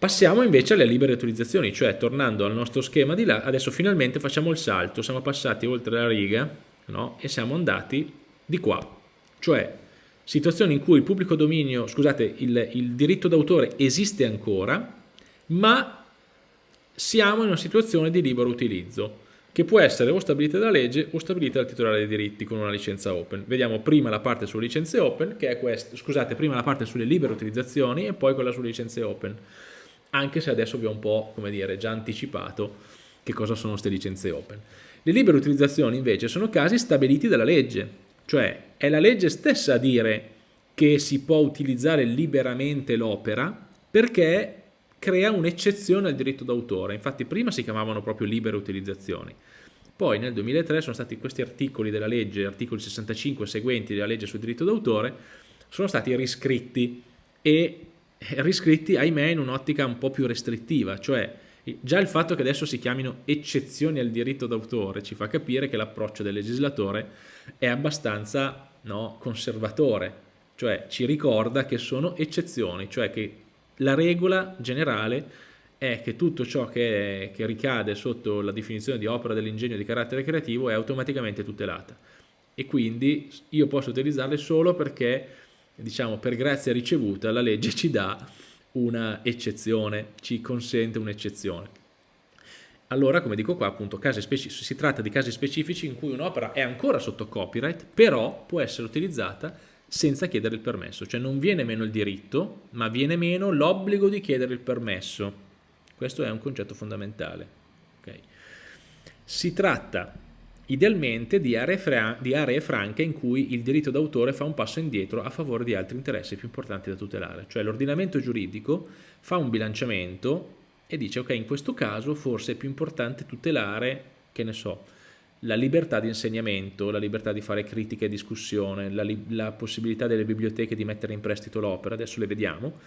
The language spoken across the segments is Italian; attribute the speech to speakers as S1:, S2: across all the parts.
S1: Passiamo invece alle libere utilizzazioni, cioè tornando al nostro schema di là, adesso finalmente facciamo il salto, siamo passati oltre la riga no? e siamo andati di qua, cioè situazioni in cui il pubblico dominio, scusate, il, il diritto d'autore esiste ancora, ma siamo in una situazione di libero utilizzo che può essere o stabilita dalla legge o stabilita dal titolare dei diritti con una licenza open. Vediamo prima la parte sulle licenze open, che è questa, scusate, prima la parte sulle libere utilizzazioni e poi quella sulle licenze open, anche se adesso vi ho un po', come dire, già anticipato che cosa sono queste licenze open. Le libere utilizzazioni invece sono casi stabiliti dalla legge, cioè è la legge stessa a dire che si può utilizzare liberamente l'opera perché crea un'eccezione al diritto d'autore. Infatti prima si chiamavano proprio libere utilizzazioni. Poi nel 2003 sono stati questi articoli della legge, articoli 65 e seguenti della legge sul diritto d'autore, sono stati riscritti e riscritti, ahimè, in un'ottica un po' più restrittiva, cioè già il fatto che adesso si chiamino eccezioni al diritto d'autore ci fa capire che l'approccio del legislatore è abbastanza no, conservatore, cioè ci ricorda che sono eccezioni, cioè che la regola generale è che tutto ciò che, che ricade sotto la definizione di opera dell'ingegno di carattere creativo è automaticamente tutelata. E quindi io posso utilizzarle solo perché diciamo per grazia ricevuta la legge ci dà una eccezione, ci consente un'eccezione. Allora, come dico qua, appunto, si tratta di casi specifici in cui un'opera è ancora sotto copyright, però può essere utilizzata senza chiedere il permesso, cioè non viene meno il diritto, ma viene meno l'obbligo di chiedere il permesso. Questo è un concetto fondamentale. Okay. Si tratta idealmente di aree, di aree, franche in cui il diritto d'autore fa un passo indietro a favore di altri interessi più importanti da tutelare, cioè l'ordinamento giuridico fa un bilanciamento e dice ok in questo caso forse è più importante tutelare, che ne so, la libertà di insegnamento, la libertà di fare critica e discussione, la, la possibilità delle biblioteche di mettere in prestito l'opera, adesso le vediamo,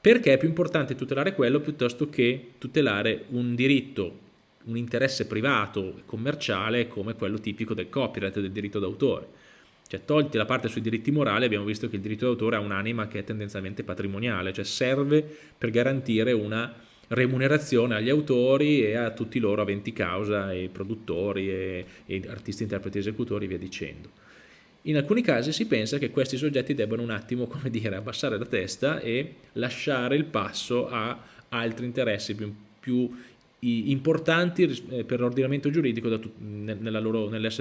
S1: perché è più importante tutelare quello piuttosto che tutelare un diritto, un interesse privato e commerciale come quello tipico del copyright, del diritto d'autore. Cioè tolti la parte sui diritti morali abbiamo visto che il diritto d'autore ha un'anima che è tendenzialmente patrimoniale, cioè serve per garantire una remunerazione agli autori e a tutti loro aventi causa e produttori e, e artisti, interpreti, esecutori e via dicendo. In alcuni casi si pensa che questi soggetti debbano un attimo, come dire, abbassare la testa e lasciare il passo a altri interessi più, più importanti eh, per l'ordinamento giuridico nell'essere